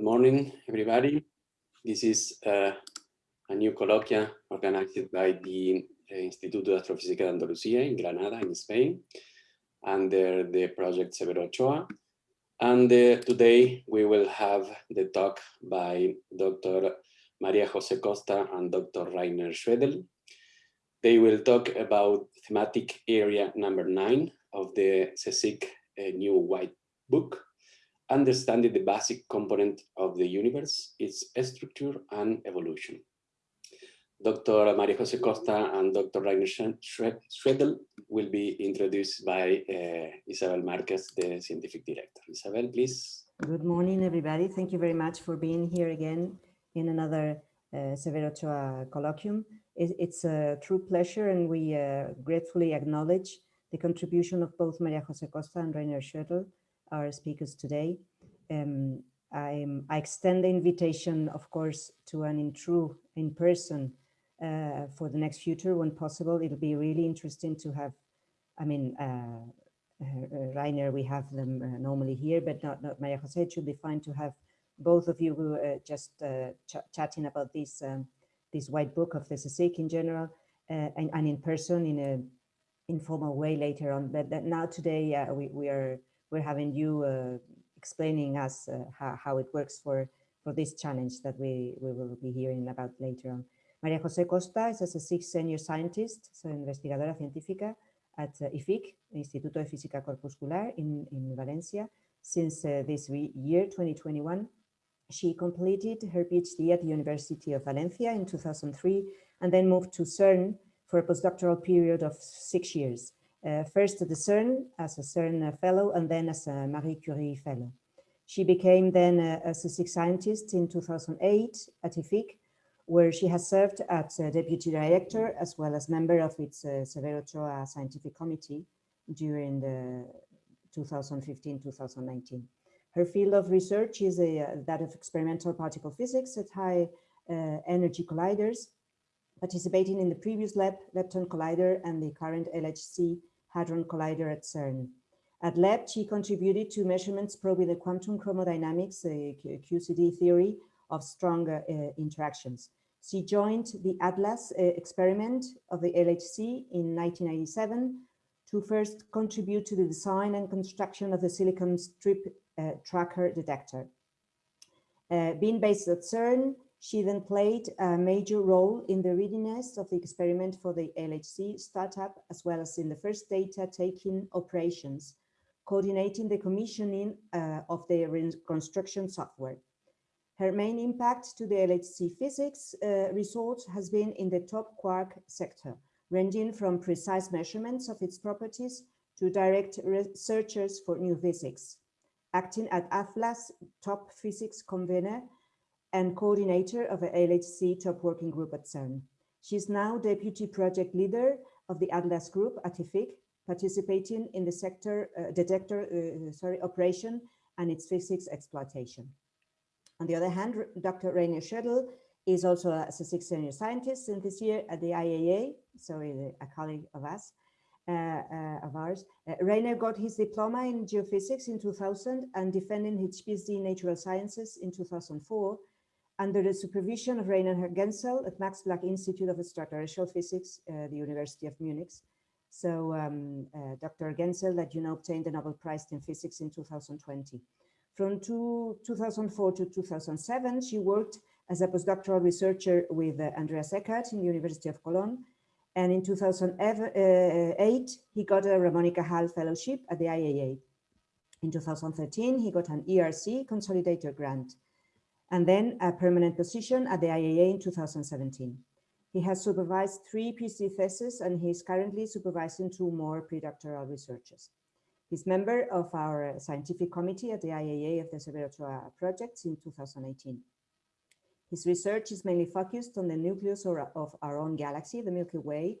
Good morning, everybody. This is uh, a new colloquia organized by the uh, Instituto de Astrofísica de Andalucía in Granada, in Spain, under the project Severo Ochoa. And uh, today we will have the talk by Dr. Maria Jose Costa and Dr. Rainer Schödel. They will talk about thematic area number nine of the CSIC uh, new white book, understanding the basic component of the universe, its structure and evolution. Dr. Maria Jose Costa and Dr. Rainer Schödel will be introduced by uh, Isabel Marquez, the scientific director. Isabel, please. Good morning, everybody. Thank you very much for being here again in another uh, Severo Ochoa colloquium. It, it's a true pleasure and we uh, gratefully acknowledge the contribution of both Maria Jose Costa and Rainer Schödel, our speakers today. Um, I, extend the invitation, of course, to an in true in-person uh, for the next future when possible. It'll be really interesting to have, I mean, uh, uh, Rainer, we have them uh, normally here, but not, not Maria Jose. It should be fine to have both of you who, uh, just uh, ch chatting about this um, this white book of the CSIC in general and, and, in person in a informal way later on. But now today we, we are we're having you explaining us how, how it works for for this challenge that we, we will be hearing about later on. María José Costa is a CSIC senior scientist, so investigadora científica at uh, IFIC, Instituto de Física Corpuscular in, in Valencia. Since uh, this year, 2021, she completed her PhD at the University of Valencia in 2003 and then moved to CERN for a postdoctoral period of six years. Uh, first at the CERN as a CERN fellow and then as a Marie Curie fellow. She became then a, a CSIC scientist in 2008 at IFIC where she has served as deputy director as well as member of its uh, Severo Ochoa Scientific Committee during the 2015-2019. Her field of research is a, uh, that of experimental particle physics at high uh, energy colliders, participating in the previous LEP, Lepton Collider, and the current LHC Hadron Collider at CERN. At LEP, she contributed to measurements probing the quantum chromodynamics, the QCD theory of strong uh, interactions. She joined the ATLAS uh, experiment of the LHC in 1997 to first contribute to the design and construction of the silicon strip uh, tracker detector. Uh, being based at CERN, she then played a major role in the readiness of the experiment for the LHC startup, as well as in the first data taking operations, coordinating the commissioning uh, of the reconstruction software. Her main impact to the LHC physics uh, results has been in the top quark sector, ranging from precise measurements of its properties to direct researchers for new physics. Acting at ATLAS top physics convener and coordinator of the LHC top working group at CERN. She is now deputy project leader of the ATLAS group at IFIC, participating in the sector uh, detector uh, sorry, operation and its physics exploitation. On the other hand, Dr. Rainer Schödel is also a CSIC senior scientist in this year at the IAA, so a colleague of us, uh, uh, of ours. Uh, Rainer got his diploma in geophysics in 2000 and defending his PhD in natural sciences in 2004 under the supervision of Rainer Genzel at Max Planck Institute of Extraterrestrial Physics, uh, the University of Munich. So um, uh, Dr. Genzel, that you know, obtained the Nobel Prize in Physics in 2020. From two, 2004 to 2007, she worked as a postdoctoral researcher with uh, Andreas Eckart in the University of Cologne. And in 2008, he got a Ramón y Cajal Fellowship at the IAA. In 2013, he got an ERC Consolidator grant and then a permanent position at the IAA in 2017. He has supervised three PhD theses and he is currently supervising two more predoctoral researches. He's member of our scientific committee at the IAA of the Severo project in 2018. His research is mainly focused on the nucleus of our own galaxy, the Milky Way,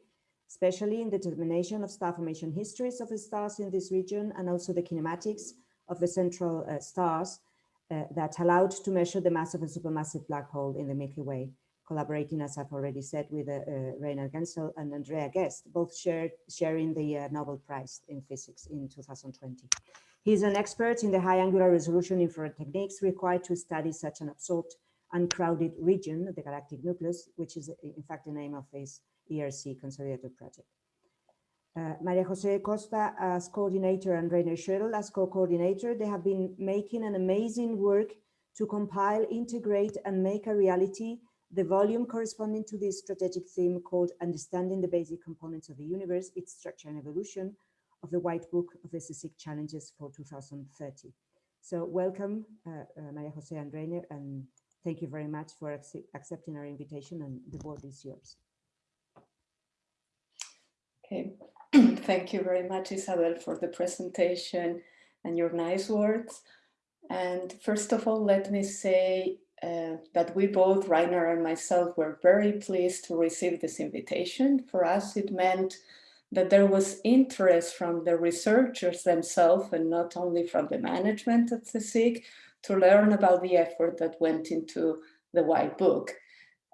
especially in the determination of star formation histories of the stars in this region and also the kinematics of the central uh, stars uh, that allowed to measure the mass of a supermassive black hole in the Milky Way collaborating, as I've already said, with uh, uh, Rainer Genzel and Andrea Ghez, both shared, sharing the uh, Nobel Prize in Physics in 2020. He's an expert in the high angular resolution infrared techniques required to study such an absorbed uncrowded region, the galactic nucleus, which is in fact the name of his ERC consolidated project. Uh, Maria Jose Costa as coordinator and Rainer Schödel as co-coordinator, they have been making an amazing work to compile, integrate and make a reality the volume corresponding to this strategic theme called Understanding the Basic Components of the Universe, its Structure and Evolution of the White Book of the CSIC Challenges for 2030. So welcome, uh, uh, Maria Jose and Rainer, and thank you very much for accepting our invitation and the board is yours. Okay, thank you very much, Isabel, for the presentation and your nice words. And first of all, let me say uh, that we both, Rainer and myself, were very pleased to receive this invitation. For us, it meant that there was interest from the researchers themselves and not only from the management at CSIC to learn about the effort that went into the white book.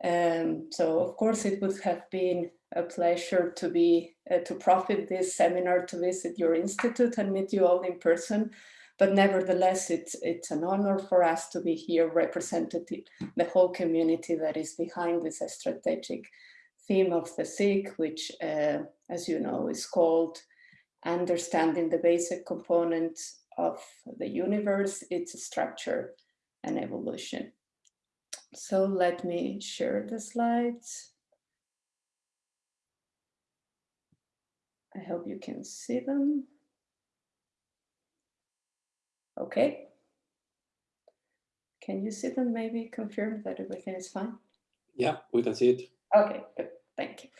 Um, so of course it would have been a pleasure to be uh, to profit this seminar to visit your institute and meet you all in person but nevertheless it's it's an honor for us to be here representing the whole community that is behind this strategic theme of the CSIC, which uh, as you know is called understanding the basic components of the universe, its structure and evolution. So let me share the slides. I hope you can see them. Okay. Can you see them? Maybe confirm that everything is fine? Yeah, we can see it. Okay, good. Thank you.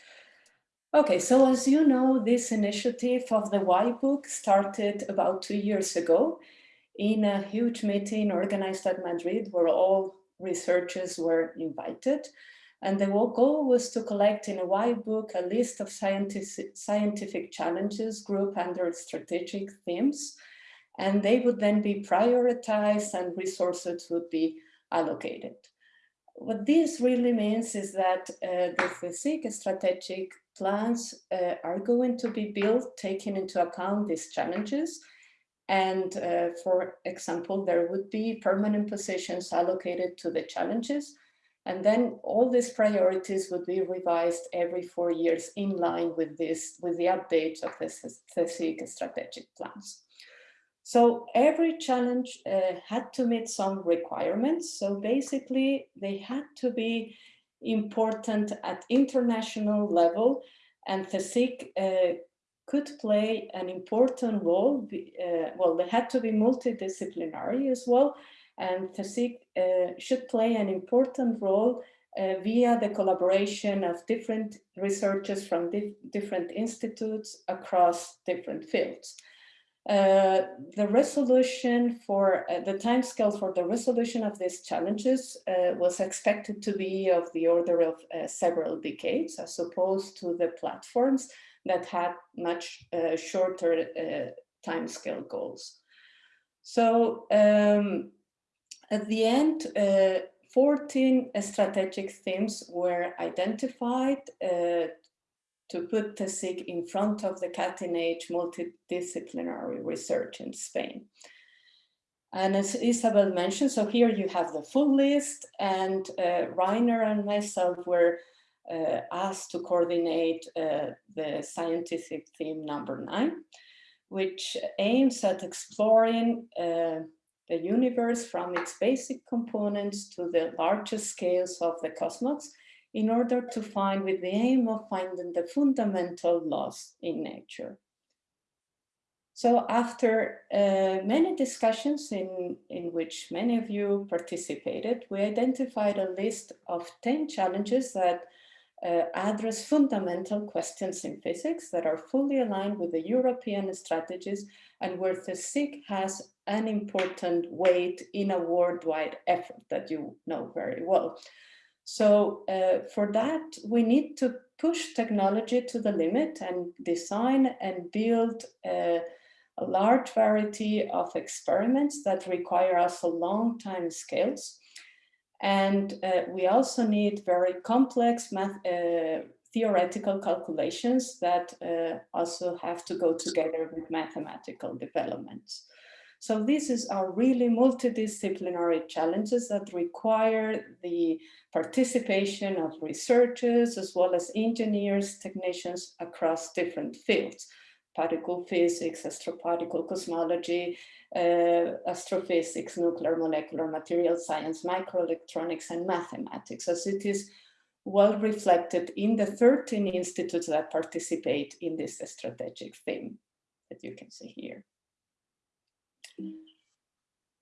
Okay, so as you know, this initiative of the White Book started about two years ago in a huge meeting organized at Madrid where all researchers were invited. And the goal was to collect in a white book a list of scientific, challenges grouped under strategic themes. And they would then be prioritized and resources would be allocated. What this really means is that uh, the CSIC strategic plans uh, are going to be built taking into account these challenges and uh, for example, there would be permanent positions allocated to the challenges. And then all these priorities would be revised every four years in line with this, with the updates of the CSIC strategic plans. So every challenge uh, had to meet some requirements. So basically they had to be important at international level and CSIC uh, could play an important role. Uh, well, they had to be multidisciplinary as well, and CSIC uh, should play an important role uh, via the collaboration of different researchers from di different institutes across different fields. Uh, the resolution for uh, the timescale for the resolution of these challenges uh, was expected to be of the order of uh, several decades as opposed to the platforms that had much shorter timescale goals. So um, at the end, uh, 14 strategic themes were identified uh, to put the CSIC in front of the cutting-edge multidisciplinary research in Spain. And as Isabel mentioned, so here you have the full list and uh, Rainer and myself were uh, asked to coordinate uh, the scientific theme number nine, which aims at exploring uh, the universe from its basic components to the largest scales of the cosmos in order to find with the aim of finding the fundamental laws in nature. So after uh, many discussions in, in which many of you participated, we identified a list of 10 challenges that uh, address fundamental questions in physics that are fully aligned with the European strategies and where the CSIC has an important weight in a worldwide effort that you know very well. So uh, for that, we need to push technology to the limit and design and build uh, a large variety of experiments that require us a long time scales and uh, we also need very complex math, uh, theoretical calculations that uh, also have to go together with mathematical developments. So these are really multidisciplinary challenges that require the participation of researchers as well as engineers, technicians across different fields, particle physics, astroparticle cosmology, uh, astrophysics, nuclear molecular material science, microelectronics, and mathematics, as it is well reflected in the 13 institutes that participate in this strategic theme that you can see here.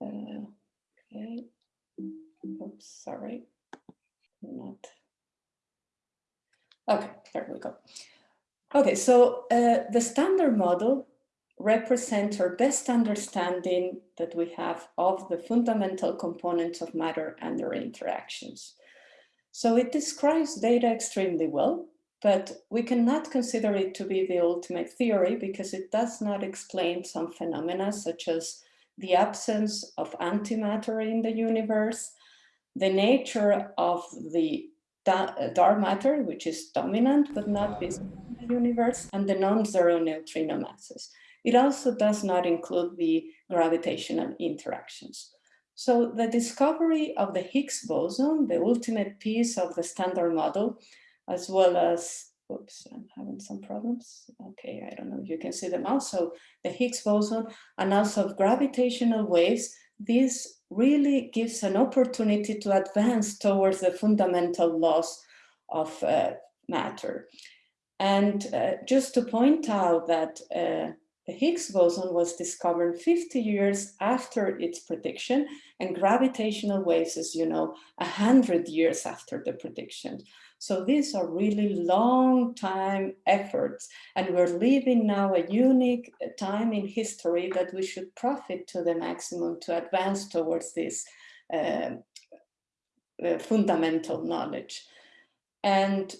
Uh, okay. Oops, sorry. Not. Okay, there we go. Okay, so uh, the standard model represents our best understanding that we have of the fundamental components of matter and their interactions. So it describes data extremely well, but we cannot consider it to be the ultimate theory because it does not explain some phenomena such as the absence of antimatter in the universe, the nature of the dark matter, which is dominant but not visible universe, and the non-zero neutrino masses. It also does not include the gravitational interactions. So the discovery of the Higgs boson, the ultimate piece of the standard model, as well as, oops, I'm having some problems. Okay, I don't know if you can see them also, the Higgs boson and also gravitational waves, this really gives an opportunity to advance towards the fundamental laws of uh, matter. And uh, just to point out that uh, the Higgs boson was discovered 50 years after its prediction and gravitational waves, as you know, 100 years after the prediction. So these are really long time efforts and we're living now a unique time in history that we should profit to the maximum to advance towards this uh, uh, fundamental knowledge. And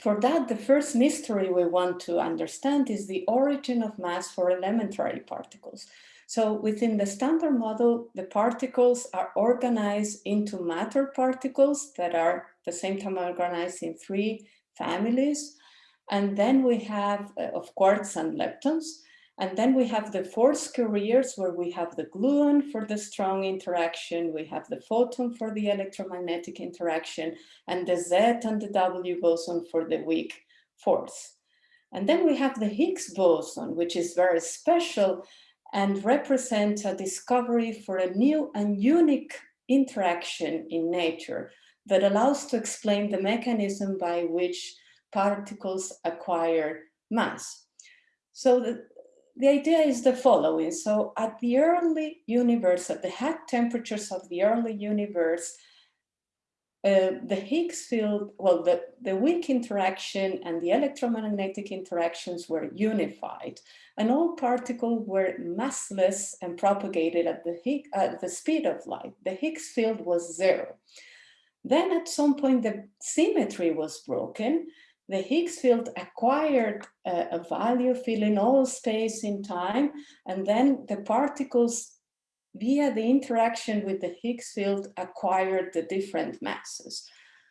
for that, the first mystery we want to understand is the origin of mass for elementary particles. So within the standard model, the particles are organized into matter particles that are at the same time organized in three families. And then we have, uh, of quarks and leptons. And then we have the force carriers where we have the gluon for the strong interaction, we have the photon for the electromagnetic interaction, and the Z and the W boson for the weak force. And then we have the Higgs boson, which is very special and represents a discovery for a new and unique interaction in nature that allows to explain the mechanism by which particles acquire mass. So the, the idea is the following. So at the early universe, at the high temperatures of the early universe, uh, the Higgs field, well, the, the weak interaction and the electromagnetic interactions were unified and all particles were massless and propagated at the, Higgs, at the speed of light. The Higgs field was zero. Then at some point the symmetry was broken the Higgs field acquired uh, a value filling all space in time, and then the particles via the interaction with the Higgs field acquired the different masses.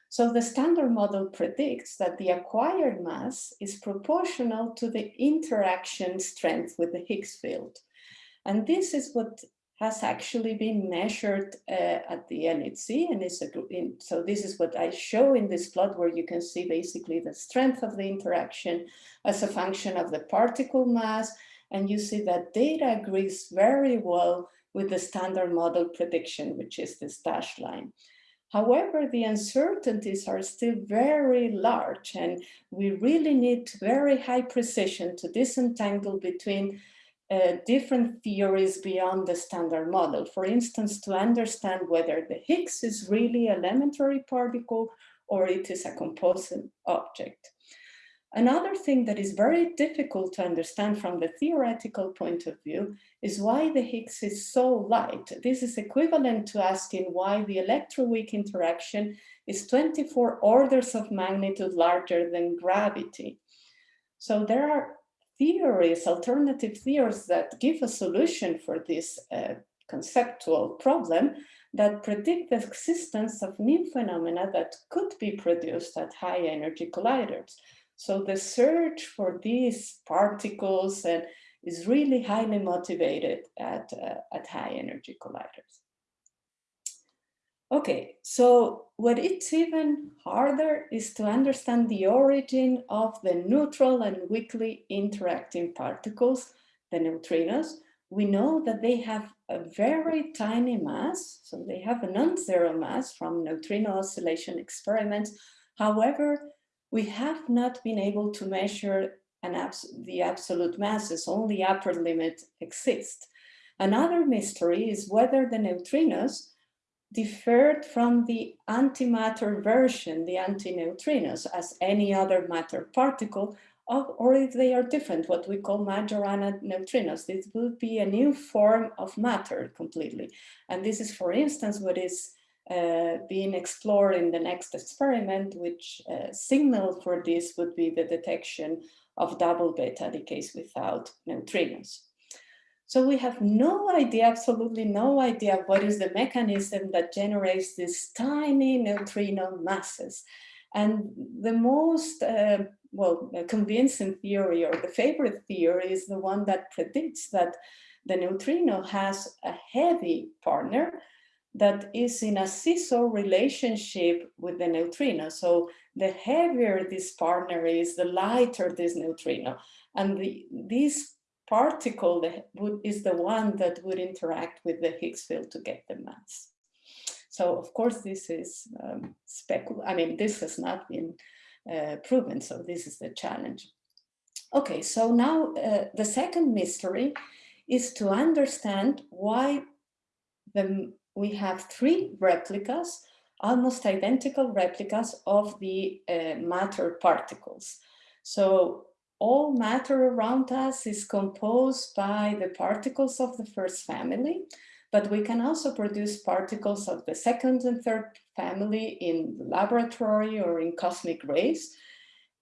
So the standard model predicts that the acquired mass is proportional to the interaction strength with the Higgs field. And this is what has actually been measured uh, at the LHC and is a, in, so this is what I show in this plot where you can see basically the strength of the interaction as a function of the particle mass and you see that data agrees very well with the standard model prediction which is this dashed line. However, the uncertainties are still very large and we really need very high precision to disentangle between uh, different theories beyond the standard model. For instance, to understand whether the Higgs is really elementary particle or it is a composite object. Another thing that is very difficult to understand from the theoretical point of view is why the Higgs is so light. This is equivalent to asking why the electroweak interaction is 24 orders of magnitude larger than gravity. So there are theories, alternative theories that give a solution for this uh, conceptual problem that predict the existence of new phenomena that could be produced at high energy colliders. So the search for these particles and is really highly motivated at, uh, at high energy colliders. Okay, so what it's even harder is to understand the origin of the neutral and weakly interacting particles, the neutrinos. We know that they have a very tiny mass, so they have a non-zero mass from neutrino oscillation experiments. However, we have not been able to measure abs the absolute masses, only upper limit exists. Another mystery is whether the neutrinos differed from the antimatter version, the antineutrinos, as any other matter particle, or if they are different, what we call Majorana neutrinos. This would be a new form of matter completely. And this is, for instance, what is uh, being explored in the next experiment, which uh, signal for this would be the detection of double beta decays without neutrinos. So we have no idea, absolutely no idea what is the mechanism that generates these tiny neutrino masses. And the most, uh, well, convincing theory or the favorite theory is the one that predicts that the neutrino has a heavy partner that is in a seesaw relationship with the neutrino. So the heavier this partner is, the lighter this neutrino. And the, this particle that would, is the one that would interact with the Higgs field to get the mass. So of course this is um, specul. I mean, this has not been uh, proven, so this is the challenge. Okay, so now uh, the second mystery is to understand why the, we have three replicas, almost identical replicas of the uh, matter particles. So all matter around us is composed by the particles of the first family, but we can also produce particles of the second and third family in the laboratory or in cosmic rays.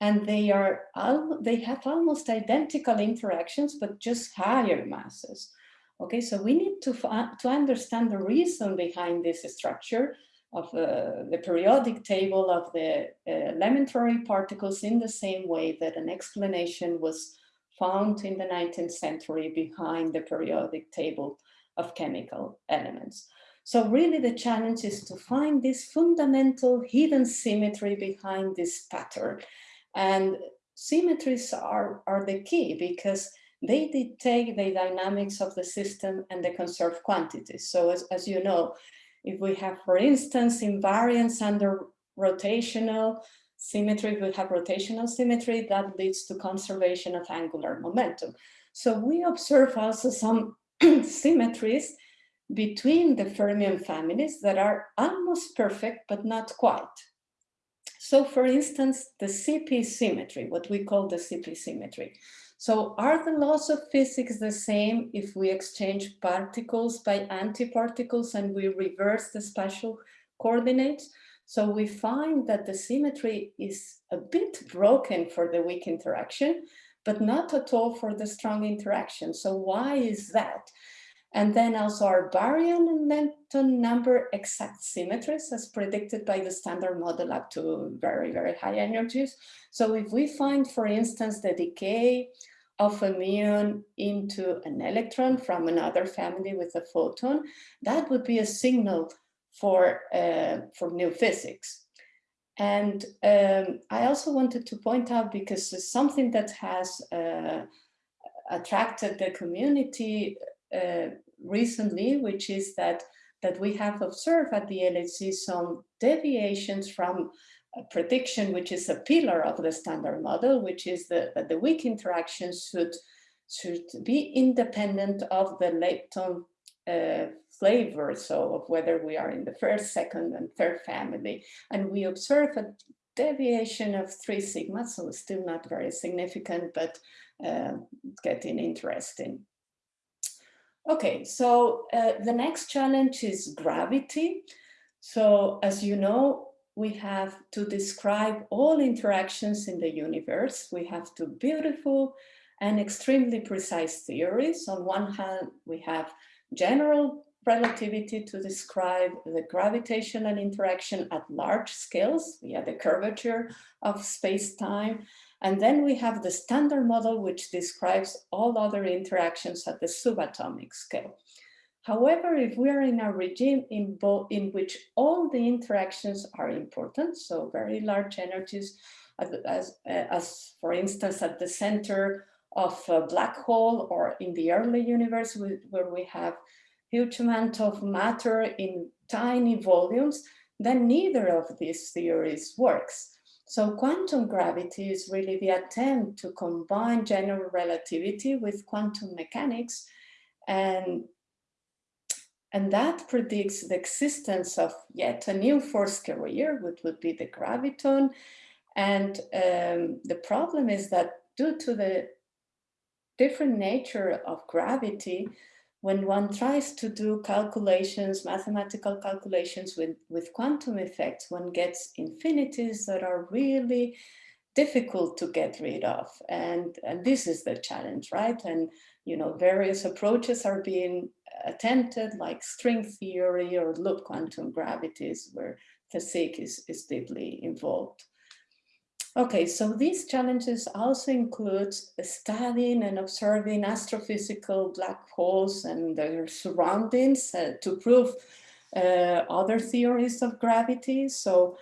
And they are they have almost identical interactions, but just higher masses. Okay, so we need to, to understand the reason behind this structure of uh, the periodic table of the uh, elementary particles in the same way that an explanation was found in the 19th century behind the periodic table of chemical elements. So really the challenge is to find this fundamental hidden symmetry behind this pattern. And symmetries are, are the key because they dictate the dynamics of the system and the conserved quantities. So as, as you know, if we have, for instance, invariance under rotational symmetry, we have rotational symmetry that leads to conservation of angular momentum. So we observe also some symmetries between the fermion families that are almost perfect, but not quite. So for instance, the CP symmetry, what we call the CP symmetry. So are the laws of physics the same if we exchange particles by antiparticles and we reverse the spatial coordinates? So we find that the symmetry is a bit broken for the weak interaction, but not at all for the strong interaction. So why is that? And then also our baryon and lepton number exact symmetries as predicted by the standard model up to very, very high energies. So if we find, for instance, the decay of a muon into an electron from another family with a photon, that would be a signal for, uh, for new physics. And um, I also wanted to point out, because it's something that has uh, attracted the community uh, recently, which is that, that we have observed at the LHC some deviations from prediction, which is a pillar of the standard model, which is the, that the weak interactions should, should be independent of the lepton uh, flavor, so of whether we are in the first, second, and third family. And we observe a deviation of three sigma, so still not very significant, but uh, getting interesting. Okay, so uh, the next challenge is gravity. So as you know, we have to describe all interactions in the universe. We have two beautiful and extremely precise theories. On one hand, we have general relativity to describe the gravitational interaction at large scales via the curvature of space-time. And then we have the standard model, which describes all other interactions at the subatomic scale. However, if we are in a regime in, in which all the interactions are important, so very large energies, as, as, uh, as for instance, at the center of a black hole or in the early universe where we have huge amount of matter in tiny volumes, then neither of these theories works. So quantum gravity is really the attempt to combine general relativity with quantum mechanics and and that predicts the existence of yet a new force carrier, which would be the graviton. And um, the problem is that due to the different nature of gravity, when one tries to do calculations, mathematical calculations with, with quantum effects, one gets infinities that are really difficult to get rid of. And, and this is the challenge, right? And, you know, various approaches are being attempted like string theory or loop quantum gravities where physics is, is deeply involved. Okay, so these challenges also include studying and observing astrophysical black holes and their surroundings uh, to prove uh, other theories of gravity. So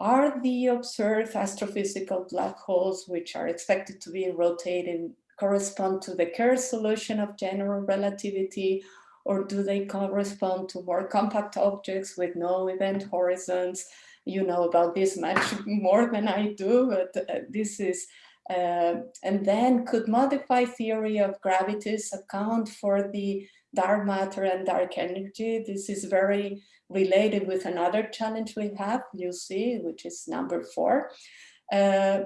are the observed astrophysical black holes, which are expected to be rotating, correspond to the Kerr solution of general relativity, or do they correspond to more compact objects with no event horizons? you know about this much more than I do, but uh, this is, uh, and then could modify theory of gravities account for the dark matter and dark energy. This is very related with another challenge we have, you see, which is number four. Uh,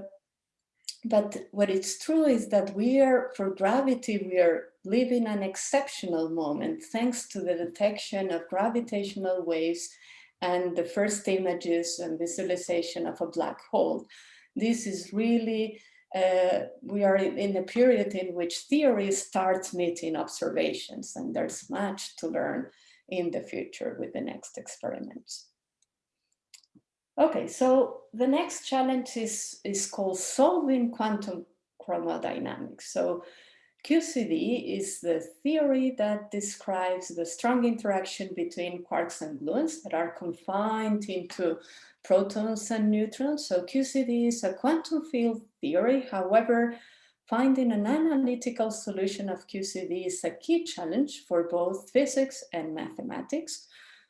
but what is true is that we are, for gravity, we are living an exceptional moment thanks to the detection of gravitational waves and the first images and visualization of a black hole. This is really, uh, we are in a period in which theory starts meeting observations and there's much to learn in the future with the next experiments. Okay, so the next challenge is, is called solving quantum chromodynamics. So QCD is the theory that describes the strong interaction between quarks and gluons that are confined into protons and neutrons. So QCD is a quantum field theory. However, finding an analytical solution of QCD is a key challenge for both physics and mathematics.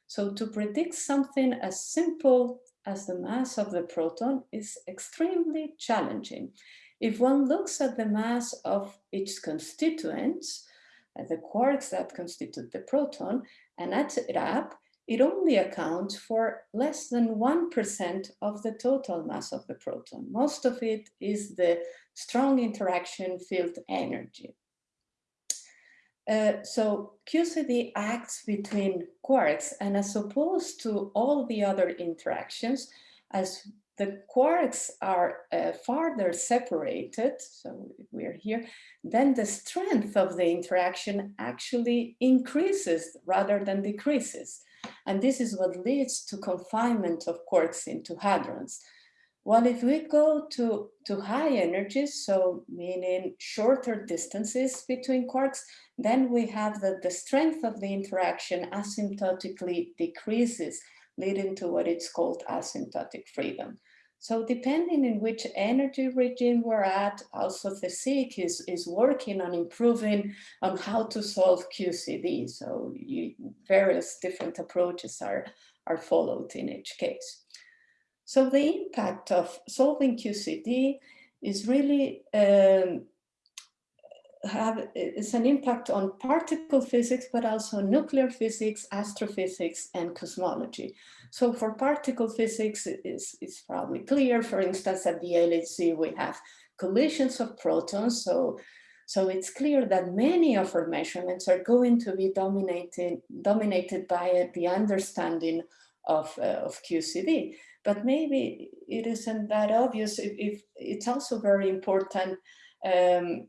So to predict something as simple as the mass of the proton is extremely challenging. If one looks at the mass of its constituents, the quarks that constitute the proton, and adds it up, it only accounts for less than 1% of the total mass of the proton. Most of it is the strong interaction field energy. Uh, so QCD acts between quarks and as opposed to all the other interactions, as the quarks are uh, farther separated, so we're here, then the strength of the interaction actually increases rather than decreases. And this is what leads to confinement of quarks into hadrons. While if we go to, to high energies, so meaning shorter distances between quarks, then we have that the strength of the interaction asymptotically decreases leading to what it's called asymptotic freedom. So depending in which energy regime we're at, also the CSIC is, is working on improving on how to solve QCD. So you, various different approaches are, are followed in each case. So the impact of solving QCD is really um, have it's an impact on particle physics, but also nuclear physics, astrophysics, and cosmology. So for particle physics, it's, it's probably clear. For instance, at the LHC, we have collisions of protons. So, so it's clear that many of our measurements are going to be dominated, dominated by the understanding of, uh, of QCD. But maybe it isn't that obvious if, if it's also very important um,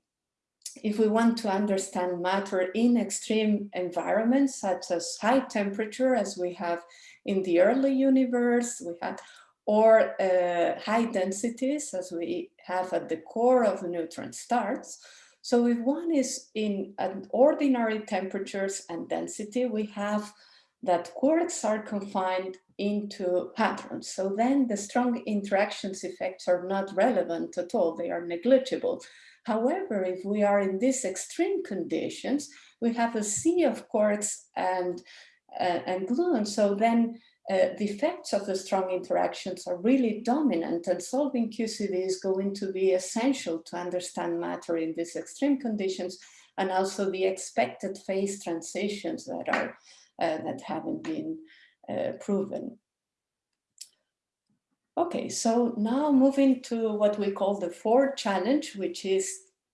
if we want to understand matter in extreme environments, such as high temperature, as we have in the early universe, we had, or uh, high densities as we have at the core of neutron stars. So if one is in an ordinary temperatures and density, we have that quarks are confined into patterns. So then the strong interactions effects are not relevant at all, they are negligible. However, if we are in these extreme conditions, we have a sea of quarks and, uh, and gluons. So then uh, the effects of the strong interactions are really dominant and solving QCD is going to be essential to understand matter in these extreme conditions and also the expected phase transitions that are that haven't been uh, proven. Okay, so now moving to what we call the fourth challenge, which is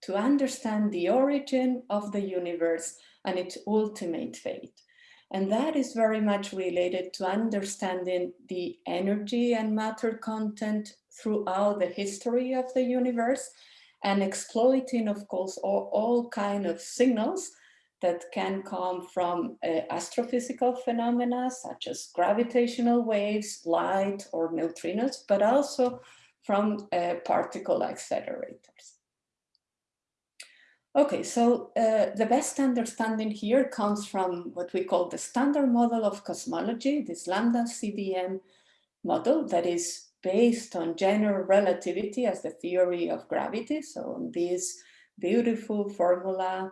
to understand the origin of the universe and its ultimate fate. And that is very much related to understanding the energy and matter content throughout the history of the universe and exploiting, of course, all, all kind of signals that can come from uh, astrophysical phenomena such as gravitational waves, light or neutrinos, but also from uh, particle accelerators. Okay, so uh, the best understanding here comes from what we call the standard model of cosmology, this lambda CDM model that is based on general relativity as the theory of gravity. So on this beautiful formula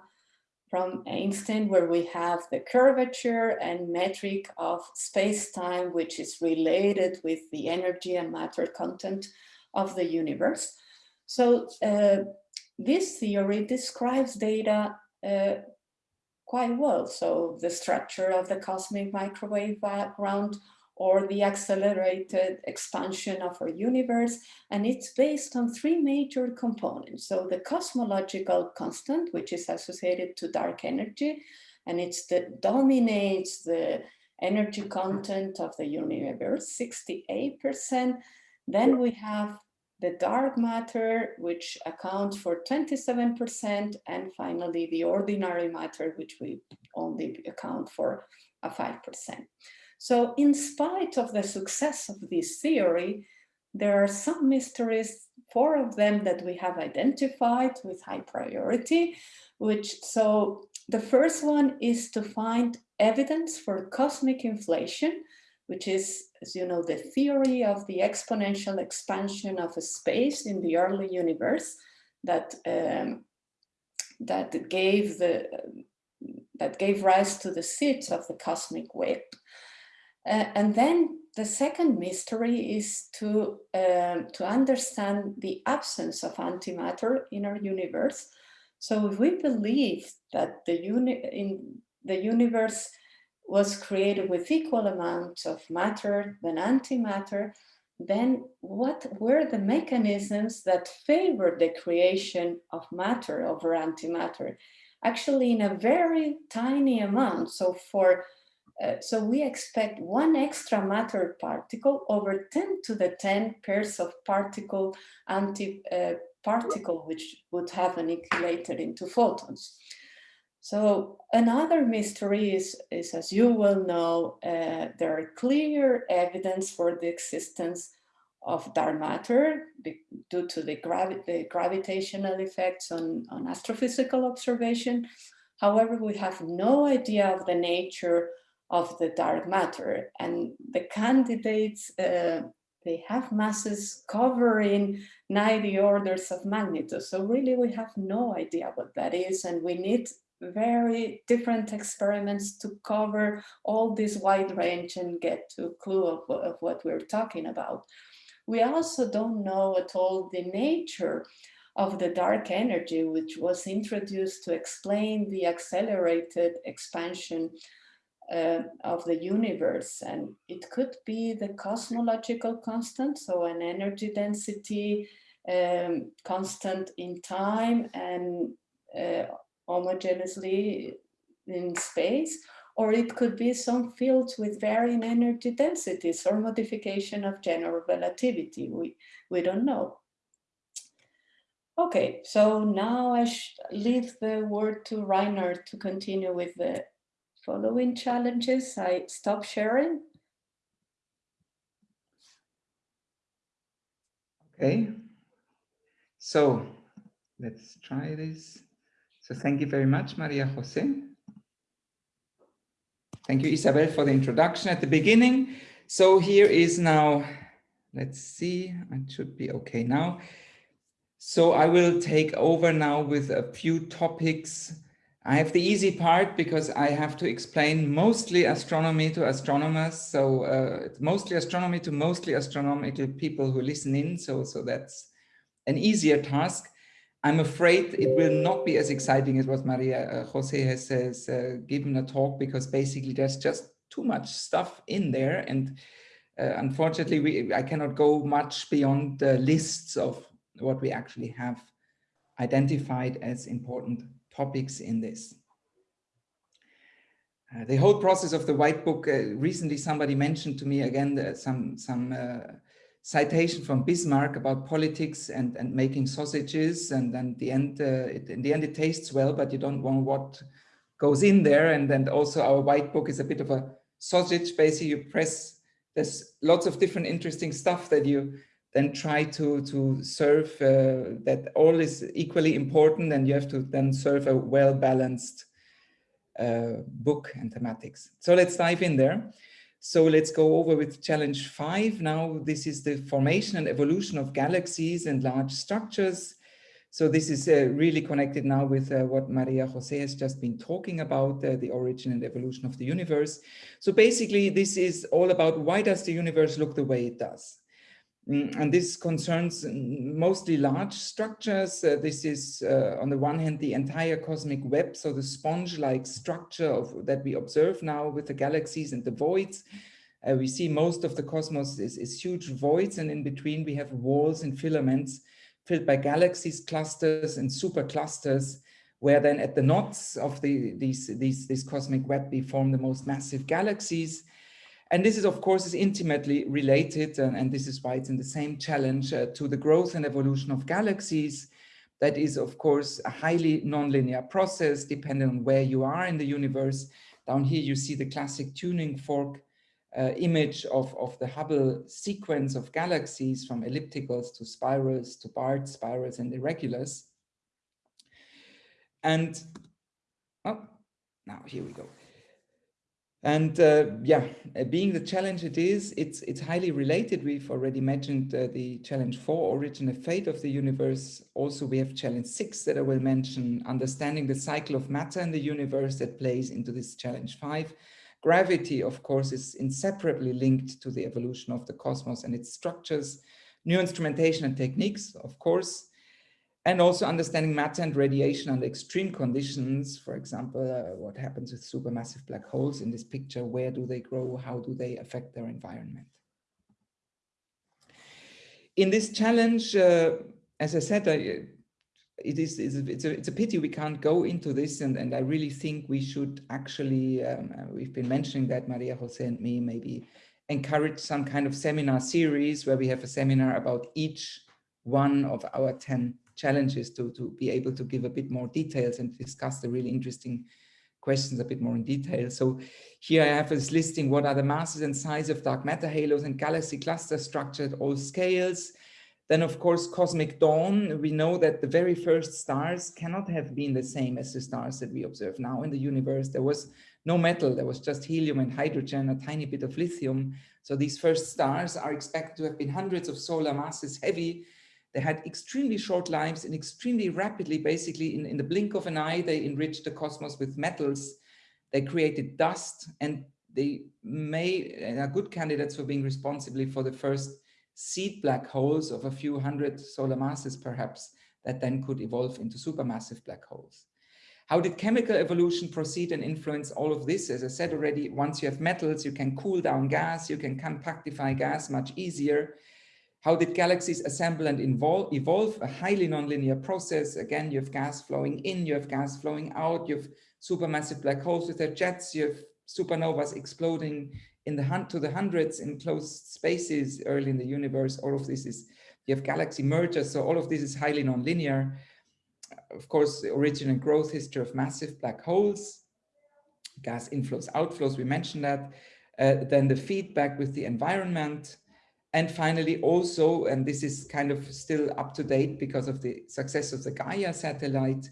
from Einstein, where we have the curvature and metric of space-time, which is related with the energy and matter content of the universe. So uh, this theory describes data uh, quite well. So the structure of the cosmic microwave background or the accelerated expansion of our universe. And it's based on three major components. So the cosmological constant, which is associated to dark energy, and it's that dominates the energy content of the universe, 68%. Then we have the dark matter, which accounts for 27%, and finally the ordinary matter, which we only account for a 5%. So in spite of the success of this theory, there are some mysteries, four of them that we have identified with high priority, which so the first one is to find evidence for cosmic inflation, which is, as you know, the theory of the exponential expansion of a space in the early universe that um, that gave the that gave rise to the seeds of the cosmic web. Uh, and then the second mystery is to, um, to understand the absence of antimatter in our universe. So if we believe that the, uni in the universe was created with equal amounts of matter than antimatter, then what were the mechanisms that favored the creation of matter over antimatter? Actually, in a very tiny amount. So for uh, so we expect one extra matter particle over 10 to the 10 pairs of particle anti-particle, uh, which would have annihilated into photons. So another mystery is, is as you will know, uh, there are clear evidence for the existence of dark matter due to the, gravi the gravitational effects on, on astrophysical observation. However, we have no idea of the nature of the dark matter. And the candidates, uh, they have masses covering 90 orders of magnitude. So really we have no idea what that is. And we need very different experiments to cover all this wide range and get to a clue of, of what we're talking about. We also don't know at all the nature of the dark energy, which was introduced to explain the accelerated expansion uh, of the universe and it could be the cosmological constant so an energy density um, constant in time and uh, homogeneously in space or it could be some fields with varying energy densities or modification of general relativity. We we don't know. Okay so now i leave the word to Rainer to continue with the following challenges, I stop sharing. Okay. So let's try this. So thank you very much, Maria Jose. Thank you, Isabel, for the introduction at the beginning. So here is now, let's see, it should be okay now. So I will take over now with a few topics. I have the easy part because I have to explain mostly astronomy to astronomers. So uh, it's mostly astronomy to mostly astronomical people who listen in. So, so that's an easier task. I'm afraid it will not be as exciting as what Maria uh, Jose has, has uh, given a talk because basically there's just too much stuff in there. And uh, unfortunately, we, I cannot go much beyond the lists of what we actually have identified as important topics in this. Uh, the whole process of the white book, uh, recently somebody mentioned to me again some, some uh, citation from Bismarck about politics and, and making sausages and then the end, uh, it, in the end it tastes well, but you don't want what goes in there. And then also our white book is a bit of a sausage, basically you press, there's lots of different interesting stuff that you then try to, to serve uh, that all is equally important and you have to then serve a well-balanced uh, book and thematics. So let's dive in there. So let's go over with challenge five. Now this is the formation and evolution of galaxies and large structures. So this is uh, really connected now with uh, what Maria Jose has just been talking about, uh, the origin and evolution of the universe. So basically this is all about why does the universe look the way it does? Mm, and this concerns mostly large structures. Uh, this is, uh, on the one hand, the entire cosmic web, so the sponge-like structure of, that we observe now with the galaxies and the voids. Uh, we see most of the cosmos is, is huge voids, and in between we have walls and filaments filled by galaxies, clusters, and superclusters, where then at the knots of the, these, these, this cosmic web we form the most massive galaxies. And this is, of course, is intimately related, and, and this is why it's in the same challenge uh, to the growth and evolution of galaxies. That is, of course, a highly nonlinear process, depending on where you are in the universe. Down here, you see the classic tuning fork uh, image of, of the Hubble sequence of galaxies from ellipticals to spirals to barred spirals and irregulars. And, oh, now here we go. And uh, yeah, uh, being the challenge it is, it's it's highly related. We've already mentioned uh, the challenge four, origin and fate of the universe. Also, we have challenge six that I will mention, understanding the cycle of matter in the universe that plays into this challenge five. Gravity, of course, is inseparably linked to the evolution of the cosmos and its structures. New instrumentation and techniques, of course, and also understanding matter and radiation under extreme conditions. For example, uh, what happens with supermassive black holes in this picture, where do they grow, how do they affect their environment? In this challenge, uh, as I said, I, it is it's a, it's a, it's a pity we can't go into this and, and I really think we should actually, um, uh, we've been mentioning that Maria Jose and me maybe encourage some kind of seminar series where we have a seminar about each one of our 10 challenges to, to be able to give a bit more details and discuss the really interesting questions a bit more in detail. So here I have this listing, what are the masses and size of dark matter halos and galaxy cluster structure at all scales. Then of course, cosmic dawn, we know that the very first stars cannot have been the same as the stars that we observe now in the universe. There was no metal, there was just helium and hydrogen, a tiny bit of lithium. So these first stars are expected to have been hundreds of solar masses heavy they had extremely short lives and extremely rapidly, basically in, in the blink of an eye, they enriched the cosmos with metals. They created dust and they may are good candidates for being responsibly for the first seed black holes of a few hundred solar masses, perhaps, that then could evolve into supermassive black holes. How did chemical evolution proceed and influence all of this? As I said already, once you have metals, you can cool down gas, you can compactify gas much easier. How did galaxies assemble and evolve? evolve? A highly nonlinear process. Again, you have gas flowing in, you have gas flowing out, you have supermassive black holes with their jets, you have supernovas exploding in the hunt to the hundreds in closed spaces early in the universe. All of this is, you have galaxy mergers. So all of this is highly nonlinear. Of course, the origin and growth history of massive black holes, gas inflows, outflows, we mentioned that. Uh, then the feedback with the environment, And finally, also, and this is kind of still up to date because of the success of the Gaia satellite.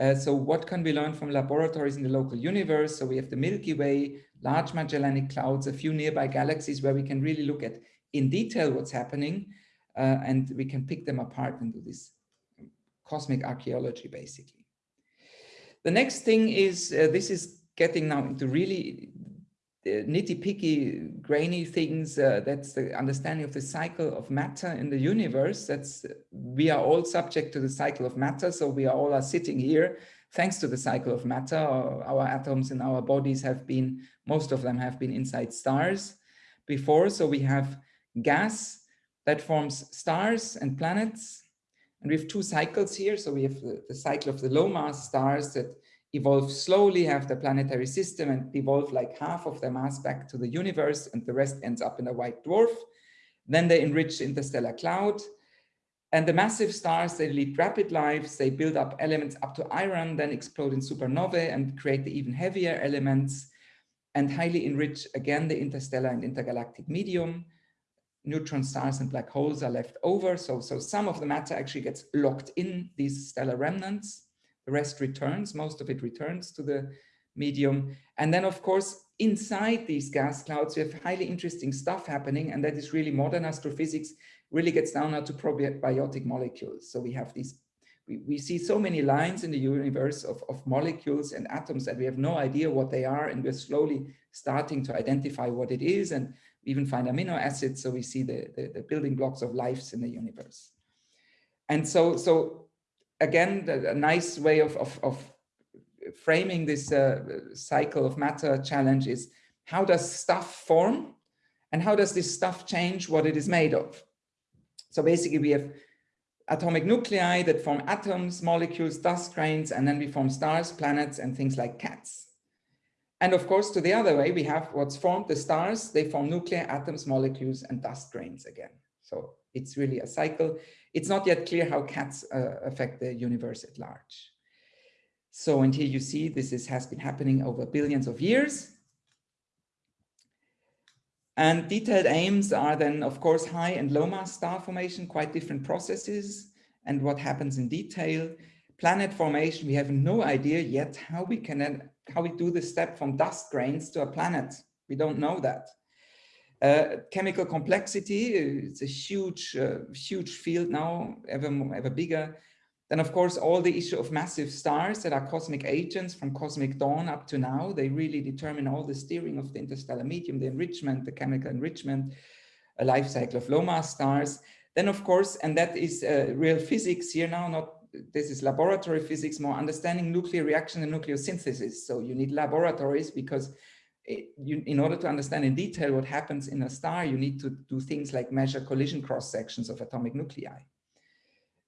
Uh, so what can we learn from laboratories in the local universe? So we have the Milky Way, large Magellanic clouds, a few nearby galaxies where we can really look at in detail what's happening uh, and we can pick them apart and do this cosmic archaeology basically. The next thing is, uh, this is getting now into really nitty-picky, grainy things. Uh, that's the understanding of the cycle of matter in the universe. That's we are all subject to the cycle of matter, so we are all are sitting here thanks to the cycle of matter. Our, atoms in our bodies have been, most of them have been inside stars before. So we have gas that forms stars and planets. And we have two cycles here. So we have the cycle of the low mass stars that evolve slowly, have the planetary system and devolve like half of their mass back to the universe and the rest ends up in a white dwarf. Then they enrich interstellar cloud. And the massive stars, they lead rapid lives, they build up elements up to iron, then explode in supernovae and create the even heavier elements and highly enrich again the interstellar and intergalactic medium. Neutron stars and black holes are left over. So, so some of the matter actually gets locked in these stellar remnants. The rest returns, most of it returns to the medium. And then, of course, inside these gas clouds, we have highly interesting stuff happening. And that is really modern astrophysics really gets down now to prebiotic molecules. So we have these, we, we see so many lines in the universe of, of molecules and atoms that we have no idea what they are. And we're slowly starting to identify what it is and even find amino acids. So we see the, the, the building blocks of lives in the universe. And so, so again, a nice way of, of, of framing this uh, cycle of matter challenge is how does stuff form and how does this stuff change what it is made of? So basically we have atomic nuclei that form atoms, molecules, dust grains, and then we form stars, planets, and things like cats. And of course, to the other way, we have what's formed the stars, they form nuclei, atoms, molecules, and dust grains again. So it's really a cycle. It's not yet clear how cats uh, affect the universe at large. So, and here you see this is, has been happening over billions of years. And detailed aims are then, of course, high and low mass star formation, quite different processes and what happens in detail. Planet formation, we have no idea yet how we can, how we do the step from dust grains to a planet. We don't know that. Uh, chemical complexity, it's a huge, uh, huge field now, ever, more, ever bigger. Then, of course, all the issue of massive stars that are cosmic agents from cosmic dawn up to now, they really determine all the steering of the interstellar medium, the enrichment, the chemical enrichment, a life cycle of low mass stars. Then, of course, and that is uh, real physics here now, not this is laboratory physics, more understanding nuclear reaction and nucleosynthesis. So you need laboratories because it, you, in order to understand in detail what happens in a star, you need to do things like measure collision cross sections of atomic nuclei.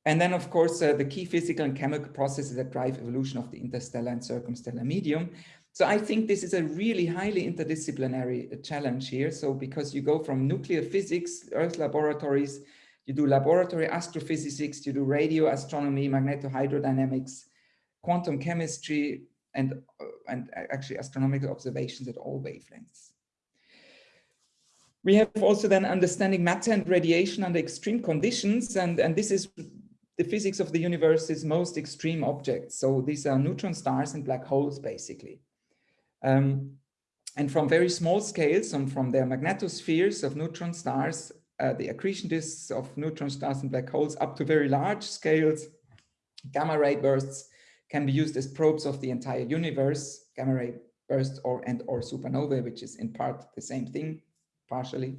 And then, of course, uh, the key physical and chemical processes that drive evolution of the interstellar and circumstellar medium. So I think this is a really highly interdisciplinary uh, challenge here. So because you go from nuclear physics, Earth laboratories, you do laboratory astrophysics, you do radio astronomy, magnetohydrodynamics, quantum chemistry, and, uh, and actually astronomical observations at all wavelengths. We have also then understanding matter and radiation under extreme conditions. And, and this is the physics of the universe's most extreme objects. So these are neutron stars and black holes, basically. Um, and from very small scales, and from their magnetospheres of neutron stars, uh, the accretion disks of neutron stars and black holes up to very large scales, gamma ray bursts can be used as probes of the entire universe, gamma ray bursts or and or supernovae, which is in part the same thing, partially.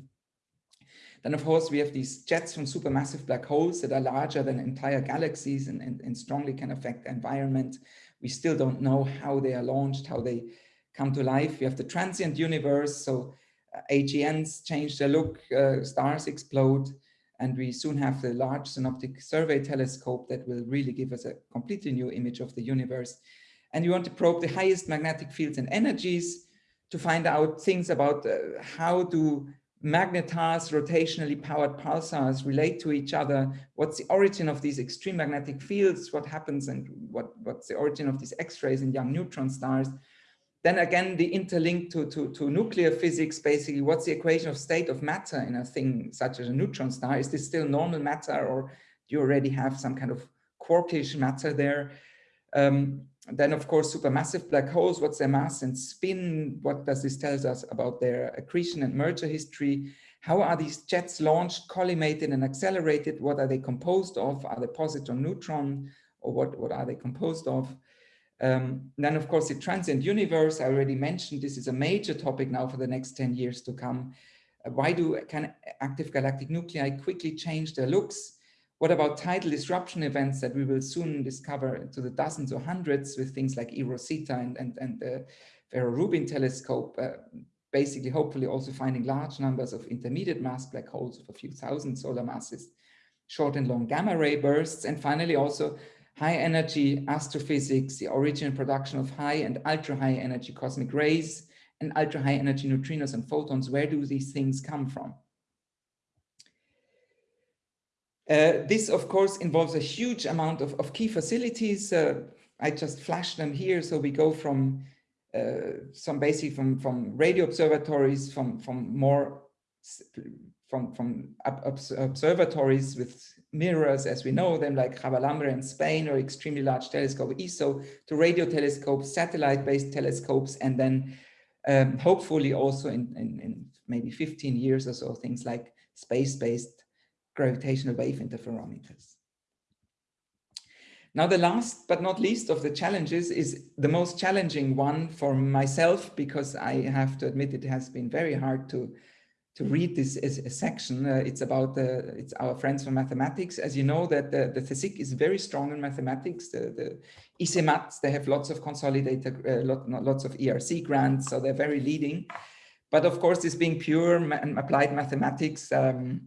Then, of course, we have these jets from supermassive black holes that are larger than entire galaxies and, and, and strongly can affect the environment. We still don't know how they are launched, how they come to life. We have the transient universe. So uh, AGNs change their look, uh, stars explode, and we soon have the Large Synoptic Survey Telescope that will really give us a completely new image of the universe. And we want to probe the highest magnetic fields and energies to find out things about uh, how do magnetars, rotationally powered pulsars relate to each other, what's the origin of these extreme magnetic fields, what happens and what, what's the origin of these X-rays in young neutron stars. Then again, the interlink to, to, to nuclear physics, basically, what's the equation of state of matter in a thing such as a neutron star? Is this still normal matter or do you already have some kind of quarkish matter there? Um, then, of course, supermassive black holes, what's their mass and spin? What does this tell us about their accretion and merger history? How are these jets launched, collimated and accelerated? What are they composed of? Are they positron, neutron, or what, what are they composed of? Um, then, of course, the transient universe, I already mentioned, this is a major topic now for the next 10 years to come. Uh, why do can active galactic nuclei quickly change their looks? What about tidal disruption events that we will soon discover to the dozens or hundreds with things like eROSITA and, and, and the Vera Rubin telescope, uh, basically hopefully also finding large numbers of intermediate mass black holes of a few thousand solar masses, short and long gamma ray bursts, and finally also high energy astrophysics, the origin and production of high and ultra high energy cosmic rays and ultra high energy neutrinos and photons. Where do these things come from? Uh, this, of course, involves a huge amount of, of key facilities. Uh, I just flashed them here. So we go from uh, some basic from, from radio observatories, from, from more from, from observatories with mirrors as we know them like Javalambre in Spain or extremely large telescope ESO to radio telescopes, satellite-based telescopes, and then um, hopefully also in, in, in, maybe 15 years or so, things like space-based gravitational wave interferometers. Now, the last but not least of the challenges is the most challenging one for myself, because I have to admit it has been very hard to to read this as a section. Uh, it's about the, it's our friends from mathematics. As you know, that the, the is very strong in mathematics. The, the ICMATs, they have lots of consolidated, uh, lot, lots of ERC grants, so they're very leading. But of course, this being pure and applied mathematics, um,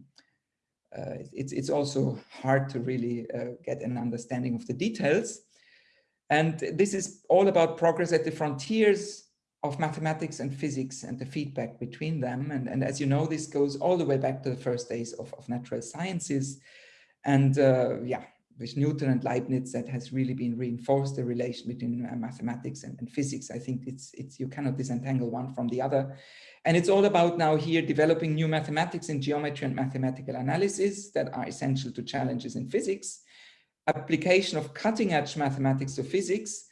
uh, it's, it's also hard to really uh, get an understanding of the details. And this is all about progress at the frontiers of mathematics and physics and the feedback between them. And, and as you know, this goes all the way back to the first days of, of natural sciences. And uh, yeah, with Newton and Leibniz, that has really been reinforced the relation between uh, mathematics and, and, physics. I think it's, it's you cannot disentangle one from the other. And it's all about now here developing new mathematics in geometry and mathematical analysis that are essential to challenges in physics, application of cutting edge mathematics to physics,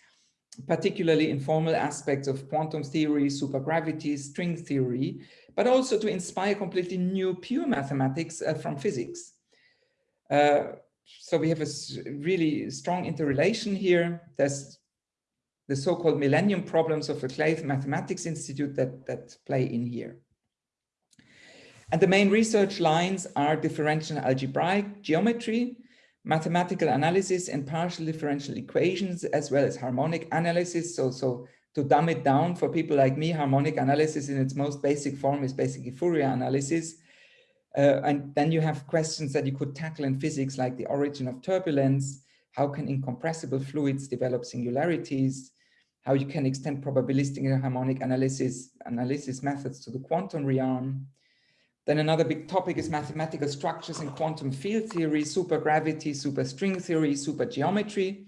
particularly informal aspects of quantum theory, supergravity, string theory, but also to inspire completely new pure mathematics uh, from physics. Uh, so we have a really strong interrelation here. There's the so-called millennium problems of the Clay Mathematics Institute that, that play in here. And the main research lines are differential algebraic geometry, mathematical analysis and partial differential equations, as well as harmonic analysis. So, so to dumb it down for people like me, harmonic analysis in its most basic form is basically Fourier analysis. Uh, and then you have questions that you could tackle in physics, like the origin of turbulence, how can incompressible fluids develop singularities, how you can extend probabilistic and harmonic analysis, analysis methods to the quantum realm, then another big topic is mathematical structures in quantum field theory, supergravity, superstring theory, supergeometry,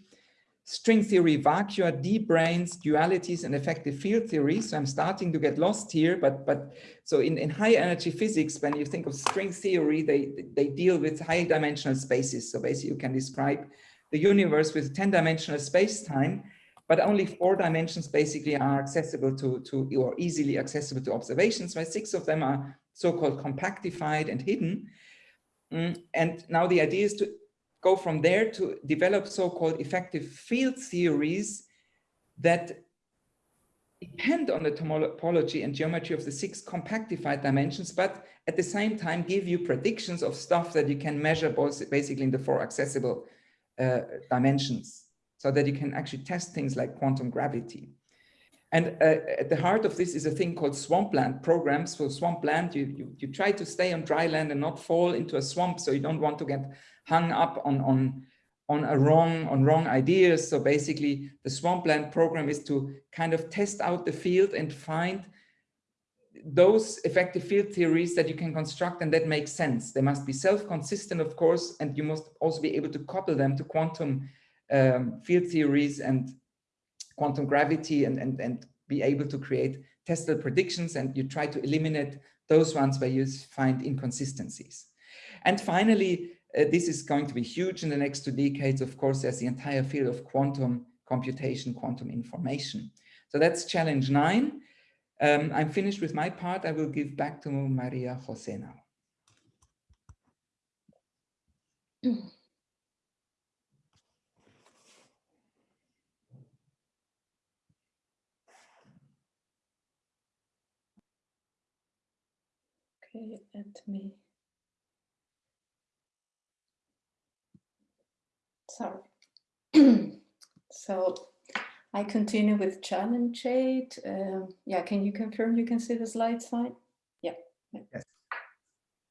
string theory, vacua, D-branes, dualities, and effective field theory. So I'm starting to get lost here, but but so in, in high energy physics, when you think of string theory, they, they deal with high dimensional spaces. So basically you can describe the universe with 10 dimensional space-time, but only four dimensions basically are accessible to, to or easily accessible to observations, while six of them are so-called compactified and hidden. Mm, and now the idea is to go from there to develop so-called effective field theories that depend on the topology and geometry of the six compactified dimensions, but at the same time give you predictions of stuff that you can measure both basically in the four accessible uh, dimensions so that you can actually test things like quantum gravity. And uh, at the heart of this is a thing called swampland programs. For swampland, you, you, you try to stay on dry land and not fall into a swamp. So you don't want to get hung up on, on, on a wrong, on wrong ideas. So basically the swampland program is to kind of test out the field and find those effective field theories that you can construct and that make sense. They must be self-consistent, of course, and you must also be able to couple them to quantum um, field theories and quantum gravity and, and, and be able to create testable predictions and you try to eliminate those ones where you find inconsistencies. And finally, uh, this is going to be huge in the next two decades. Of course, there's the entire field of quantum computation, quantum information. So that's challenge nine. Um, I'm finished with my part. I will give back to Maria Jose now. Okay, let me. Sorry. so I continue with challenge eight. Um, yeah, can you confirm you can see the slides fine? Yeah. Yes.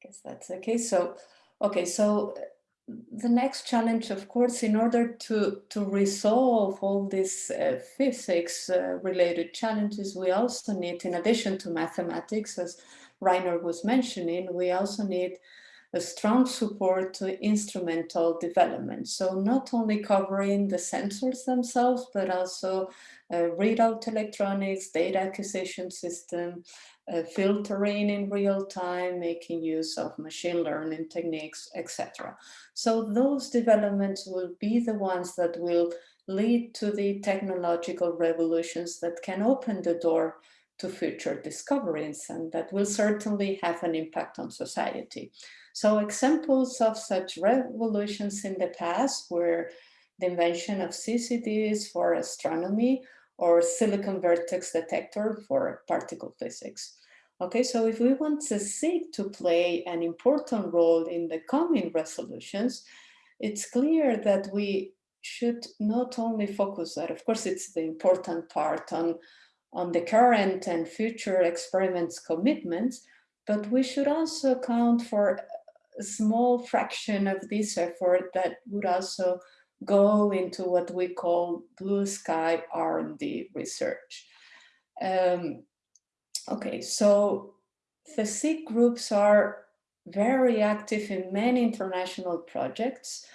Guess that's okay. So, okay, so uh, the next challenge, of course, in order to, to resolve all these uh, physics uh, related challenges, we also need, in addition to mathematics, as Rainer was mentioning, we also need a strong support to instrumental development. So not only covering the sensors themselves, but also uh, readout electronics, data acquisition system, uh, filtering in real time, making use of machine learning techniques, etc. So those developments will be the ones that will lead to the technological revolutions that can open the door to future discoveries and that will certainly have an impact on society. So examples of such revolutions in the past were the invention of CCDs for astronomy or silicon vertex detector for particle physics. Okay, so if we want CSIC to play an important role in the coming resolutions, it's clear that we should not only focus that, of course, it's the important part on on the current and future experiments commitments, but we should also account for a small fraction of this effort that would also go into what we call blue sky R&D research. Um, okay, so the CSIC groups are very active in many international projects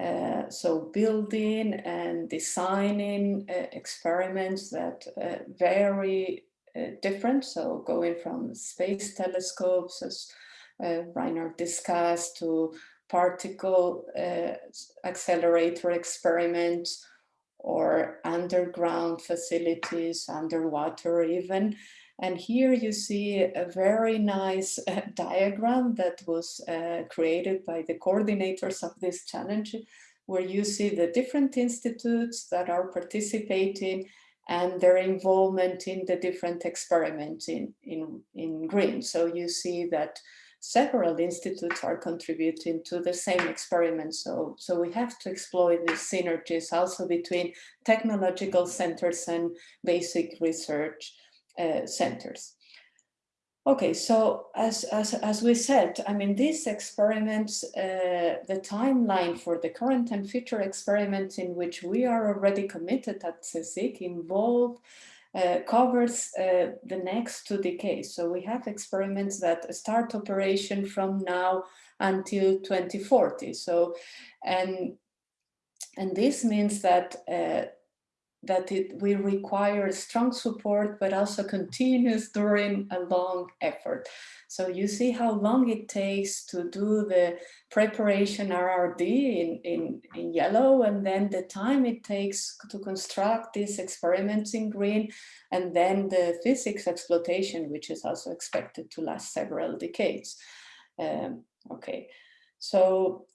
uh, so building and designing uh, experiments that uh, very uh, different. So going from space telescopes, as uh, Rainer discussed, to particle accelerator experiments, or underground facilities, underwater even. And here you see a very nice uh, diagram that was uh, created by the coordinators of this challenge, where you see the different institutes that are participating and their involvement in the different experiments in, in, in green. So you see that several institutes are contributing to the same experiment. So, so we have to exploit these synergies also between technological centers and basic research uh, centers. Okay, so as, as, as we said, I mean, these experiments, uh, the timeline for the current and future experiments in which we are already committed at CSIC involve uh, covers uh, the next two decades. So we have experiments that start operation from now until 2040. So, and, and this means that uh, that it will require strong support, but also continuous during a long effort. So you see how long it takes to do the preparation RRD in, in, in yellow, and then the time it takes to construct these experiments in green, and then the physics exploitation, which is also expected to last several decades. Um, okay, so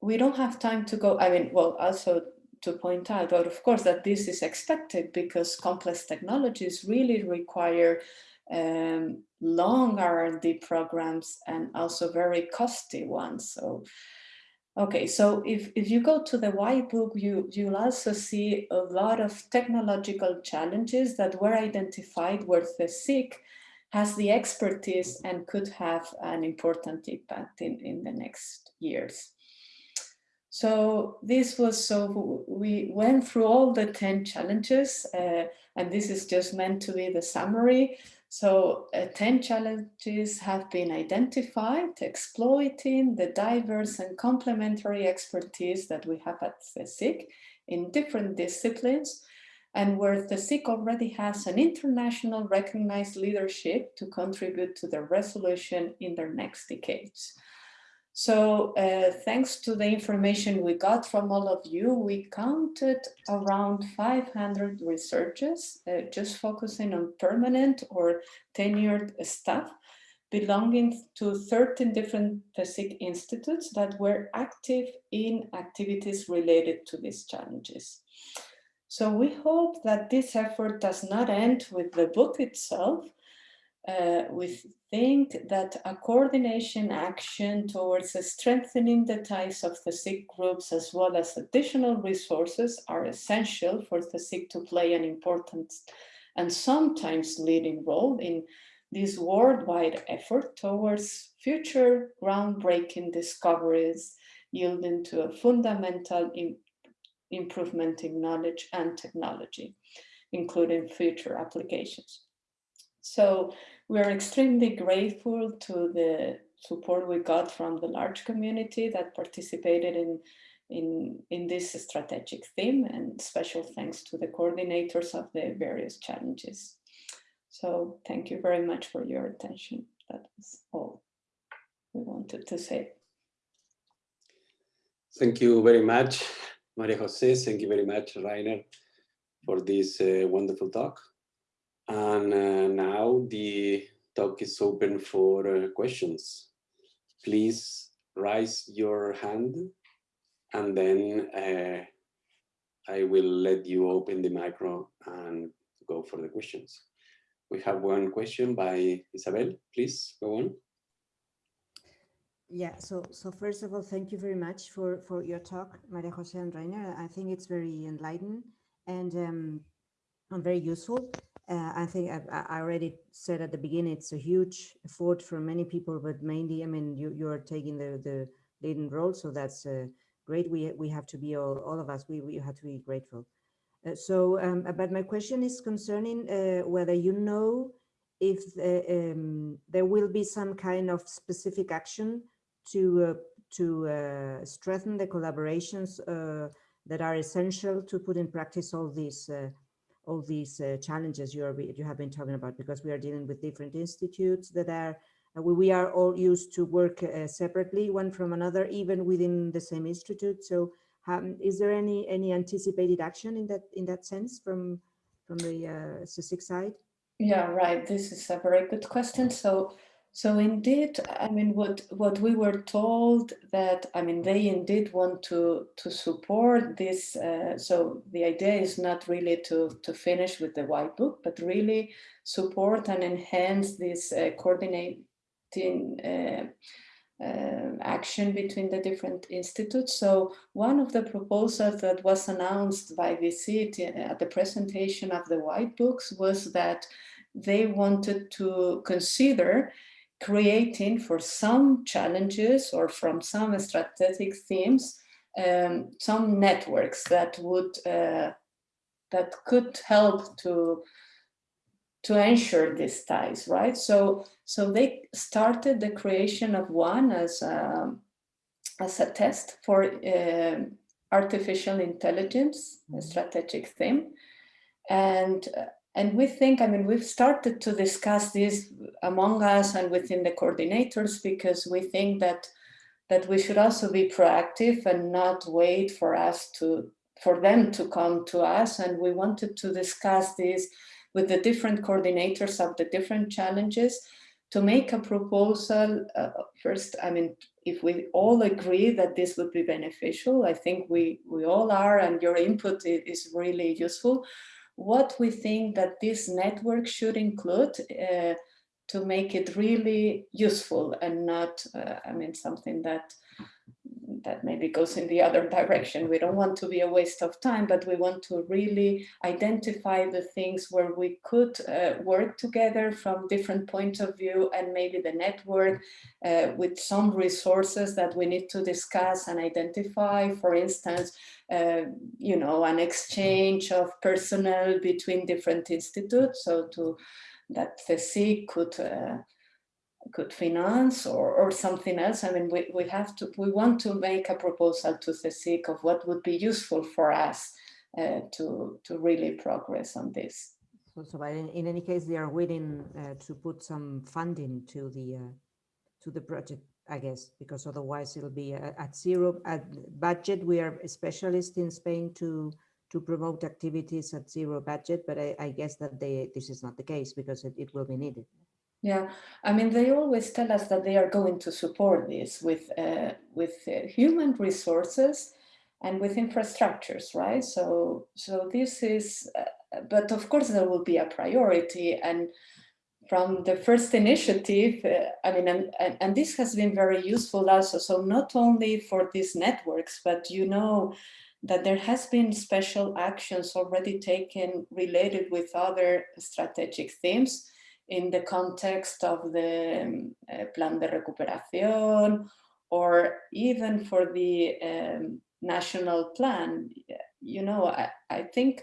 we don't have time to go, I mean, well, also to point out, but of course that this is expected because complex technologies really require um, long R&D programs and also very costly ones. So, okay, so if, if you go to the white book, you, you'll also see a lot of technological challenges that were identified where the CSIC has the expertise and could have an important impact in, in the next years. So this was so we went through all the 10 challenges uh, and this is just meant to be the summary. So uh, 10 challenges have been identified, exploiting the diverse and complementary expertise that we have at CSIC in different disciplines. and where the CSIC already has an international recognized leadership to contribute to the resolution in their next decades. So uh, thanks to the information we got from all of you, we counted around 500 researchers uh, just focusing on permanent or tenured staff belonging to 13 different PhysIC institutes that were active in activities related to these challenges. So we hope that this effort does not end with the book itself, uh, we think that a coordination action towards strengthening the ties of the CSIC groups as well as additional resources are essential for the CSIC to play an important and sometimes leading role in this worldwide effort towards future groundbreaking discoveries yielding to a fundamental improvement in knowledge and technology, including future applications. So we are extremely grateful to the support we got from the large community that participated in, in, in this strategic theme and special thanks to the coordinators of the various challenges. So thank you very much for your attention. That was all we wanted to say. Thank you very much, Maria Jose. Thank you very much, Rainer, for this uh, wonderful talk. And uh, now the talk is open for uh, questions. Please raise your hand and then uh, I will let you open the micro and go for the questions. We have one question by Isabel. Please go on. Yeah, so so first of all, thank you very much for for your talk, Maria Jose and Rainer. I think it's very enlightening and um, very useful. Uh, I think I, I, already said at the beginning, it's a huge effort for many people, but mainly, I mean, you, you're taking the, the leading role, so that's uh, great. We, we have to be, all, all of us, we, we have to be grateful. Uh, so, um, but my question is concerning uh, whether you know if uh, um, there will be some kind of specific action to, uh, to strengthen the collaborations that are essential to put in practice all these all these uh, challenges you are you have been talking about because we are dealing with different institutes that are uh, we are all used to work uh, separately one from another even within the same institute. So um, is there any any anticipated action in that in that sense from from the uh, CSIC side? Yeah right. This is a very good question. So so indeed, I mean, what what we were told that I mean they indeed want to to support this. Uh, so the idea is not really to to finish with the white book, but really support and enhance this uh, coordinating uh, uh, action between the different institutes. So one of the proposals that was announced by the VC at the presentation of the white books was that they wanted to consider creating for some challenges or from some strategic themes, um, some networks that would uh, that could help to to ensure these ties, right? So so they started the creation of one as a, as a test for uh, artificial intelligence, a mm-hmm. strategic theme, and uh, and we think, I mean, we've started to discuss this among us and within the coordinators because we think that that we should also be proactive and not wait for us to for them to come to us. And we wanted to discuss this with the different coordinators of the different challenges to make a proposal. Uh, first, I mean, if we all agree that this would be beneficial, I think we, we all are, and your input is really useful what we think that this network should include uh, to make it really useful and not, uh, I mean, something that that maybe goes in the other direction. We don't want to be a waste of time, but we want to really identify the things where we could uh, work together from different points of view and maybe the network uh, with some resources that we need to discuss and identify. For instance, uh, you know, an exchange of personnel between different institutes. So to that the C could uh, could finance or, or something else. I mean, we, we have to, we want to make a proposal to the CSIC of what would be useful for us uh, to, to really progress on this. So, so in, in any case, they are willing uh, to put some funding to the uh, to the project, I guess, because otherwise it'll be at, at zero at budget. We are specialists in Spain to to promote activities at zero budget, but I, I guess that they this is not the case because it, it will be needed. Yeah, I mean, they always tell us that they are going to support this with uh, with uh, human resources and with infrastructures, right? So, so this is, uh, but of course there will be a priority and from the first initiative, uh, I mean, and, and, and, this has been very useful also. So not only for these networks, but you know that there has been special actions already taken related with other strategic themes in the context of the um, uh, Plan de Recuperación, or even for the um, national plan, you know, I, I think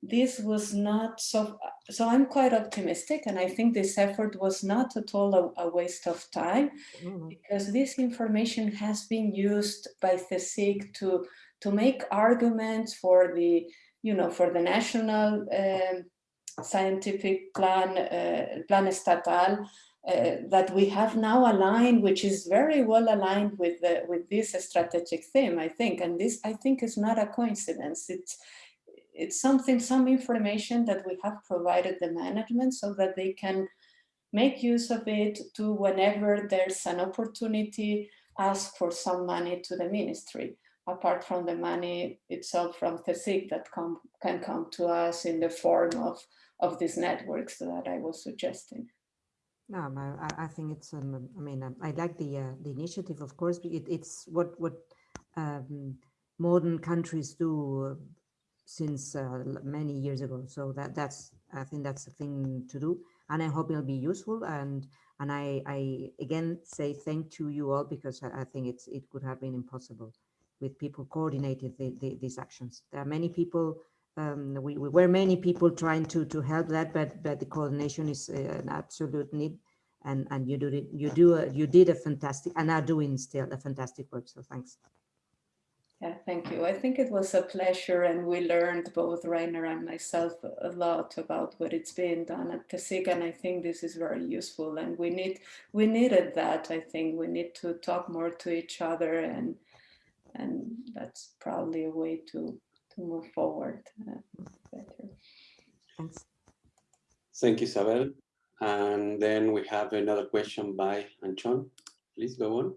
this was not so, so I'm quite optimistic and I think this effort was not at all a, a waste of time mm because this information has been used by CSIC to, to make arguments for the, you know, for the national um, scientific plan, uh, plan estatal, uh, that we have now aligned, which is very well aligned with the, with this strategic theme, I think. And this, I think, is not a coincidence. It's it's something, some information that we have provided the management so that they can make use of it to whenever there's an opportunity, ask for some money to the ministry, apart from the money itself from CSIC that come, can come to us in the form of, of these networks that I was suggesting. No, I, I think it's. Um, I mean, um, I like the uh, the initiative. Of course, it, it's what what um, modern countries do uh, since uh, many years ago. So that that's. I think that's the thing to do, and I hope it'll be useful. And and I I again say thank to you all because I, I think it's it could have been impossible with people coordinated the, the, these actions. There are many people um, we, we, were many people trying to to help that, but but the coordination is uh, an absolute need, and and you do it. You do a, you did a fantastic and are doing still a fantastic work. So thanks. Yeah, thank you. I think it was a pleasure, and we learned both Rainer and myself a lot about what it's being done at CSIC, and I think this is very useful. And we need we needed that. I think we need to talk more to each other, and and that's probably a way to to move forward uh, better. Thanks. Thank you, Isabel. And then we have another question by Anchon. Please go on.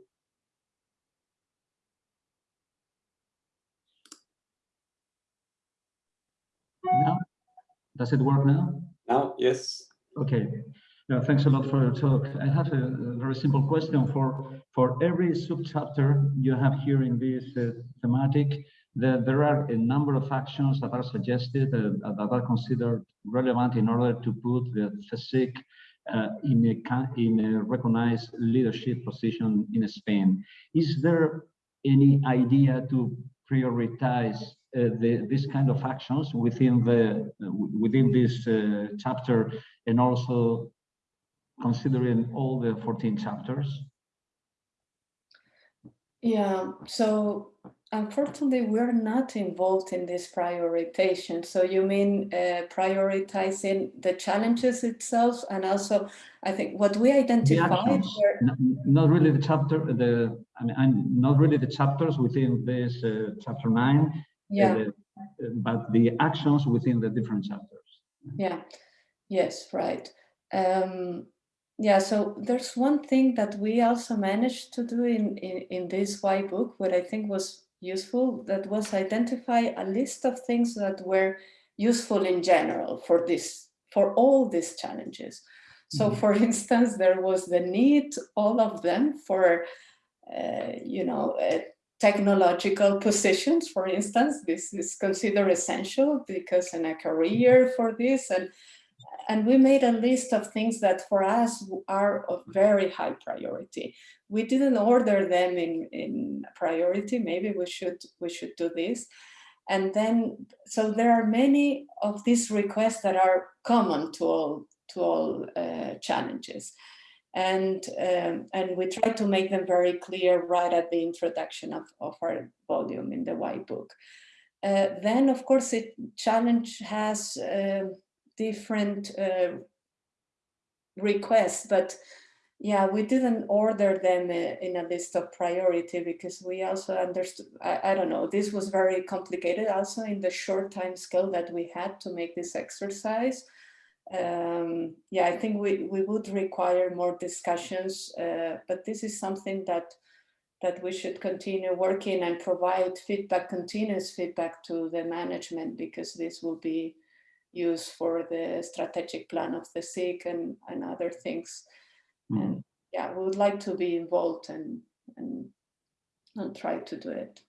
Now, does it work now? Now, yes. Okay. Yeah, thanks a lot for your talk. I have a, a very simple question for for every subchapter you have here in this uh, thematic the, there are a number of actions that are suggested uh, that are considered relevant in order to put the CSIC uh, in, a, in a recognized leadership position in Spain. Is there any idea to prioritize uh, the, this kind of actions within the within this uh, chapter and also considering all the 14 chapters? Yeah, so Unfortunately, we're not involved in this prioritization. So you mean uh, prioritizing the challenges itself and also, I think what we identified were... Not really the chapter, the I mean, I'm not really the chapters within this uh, chapter nine, yeah. Uh, but the actions within the different chapters. Yeah, yes, right. Um, yeah, so there's one thing that we also managed to do in, in, in this white book, what I think was useful that was identify a list of things that were useful in general for this for all these challenges so mm -hmm. for instance there was the need all of them for uh, you know uh, technological positions for instance this is considered essential because in a career for this and and we made a list of things that for us are of very high priority. We didn't order them in, in priority, maybe we should, we should do this. And then, so there are many of these requests that are common to all, to all uh, challenges. And, um, and we try to make them very clear right at the introduction of, of our volume in the white book. Uh, then, of course, it challenge has uh, different uh, requests, but yeah, we didn't order them uh, in a list of priority because we also understood, I, I, don't know, this was very complicated also in the short time scale that we had to make this exercise. Um, yeah, I think we, we would require more discussions, uh, but this is something that that we should continue working and provide feedback, continuous feedback to the management because this will be used for the strategic plan of the SIG and, and other things. Mm. And yeah, we would like to be involved and, and, and try to do it.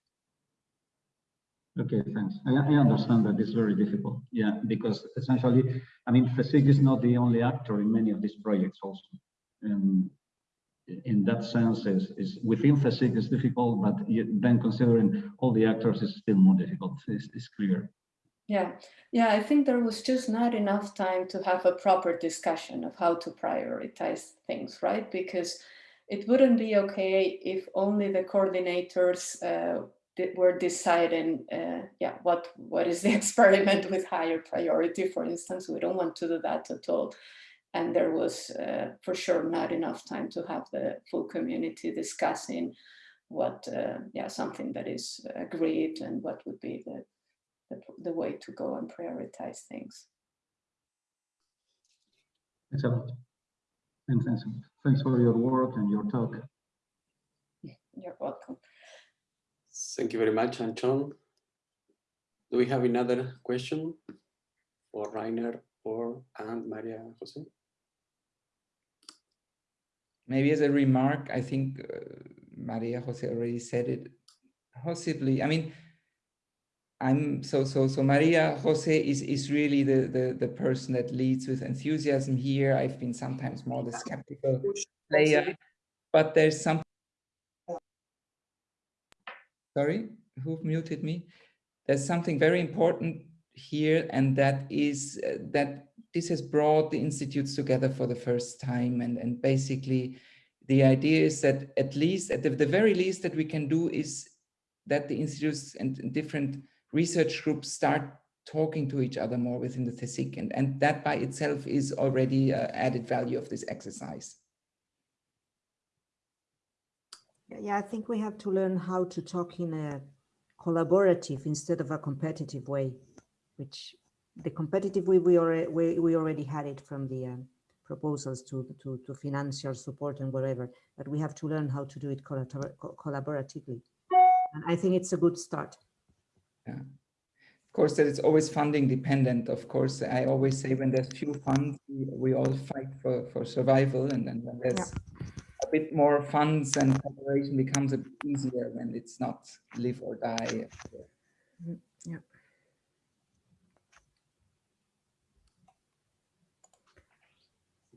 Okay, thanks. I, I, understand that it's very difficult. Yeah, because essentially, I mean, CSIC is not the only actor in many of these projects also. Um, in that sense, is, is within CSIC is difficult, but then considering all the actors is still more difficult, it's, it's clear. Yeah, yeah, I think there was just not enough time to have a proper discussion of how to prioritize things, right? Because it wouldn't be okay if only the coordinators uh, were deciding, uh, yeah, what what is the experiment with higher priority, for instance. We don't want to do that at all. And there was uh, for sure not enough time to have the full community discussing what, uh, yeah, something that is agreed and what would be the the, the way to go and prioritize things. Thanks a lot. And thanks, thanks for your work and your talk. You're welcome. Thank you very much, Anton. Do we have another question for Rainer or and Maria Jose? Maybe as a remark, I think uh, Maria Jose already said it. Possibly, I mean, I'm so so so Maria Jose is is really the the the person that leads with enthusiasm here. I've been sometimes more the skeptical player, but there's some. Sorry, who muted me? There's something very important here, and that is uh, that this has brought the institutes together for the first time, and and basically, the idea is that at least at the, the very least that we can do is that the institutes and different research groups start talking to each other more within the CSIC. And, and that by itself is already uh, added value of this exercise. Yeah, I think we have to learn how to talk in a collaborative instead of a competitive way, which the competitive way we already, we, we already had it from the uh, proposals to, to, to financial support and whatever, but we have to learn how to do it collaboratively. And I think it's a good start. Yeah. Of course, that it's always funding dependent. Of course, I always say when there's few funds, we, we all fight for, for survival. And then when there's yeah. a bit more funds and cooperation becomes a bit easier when it's not live or die. Mm, yeah.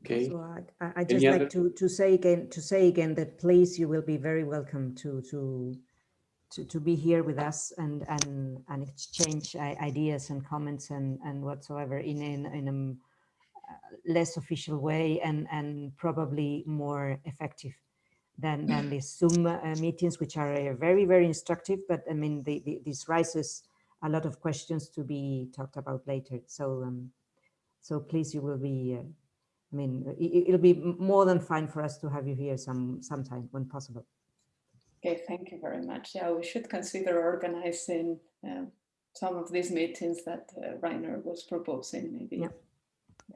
Okay. So I, I just like to, to say again to say again that please you will be very welcome to to to, to be here with us and and and exchange ideas and comments and and whatsoever in in, in a uh, less official way and and probably more effective than than these Zoom uh, meetings, which are uh, very very instructive. But I mean, the, the, this raises a lot of questions to be talked about later. So um, so please, you will be. Uh, I mean, it, it'll be more than fine for us to have you here some sometime when possible. Okay, thank you very much. Yeah, we should consider organizing uh, some of these meetings that uh, Rainer was proposing, maybe. Yeah,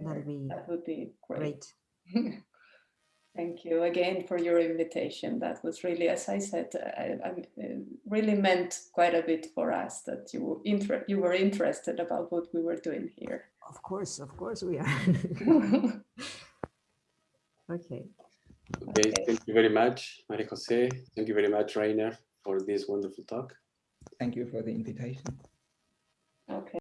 that'd be that would be great. great. Thank you again for your invitation. That was really, as I said, I, I uh, really meant quite a bit for us that you were, inter you were interested about what we were doing here. Of course, of course we are. okay. Okay, okay. thank you very much, Maria Jose. Thank you very much, Rainer, for this wonderful talk. Thank you for the invitation. Okay.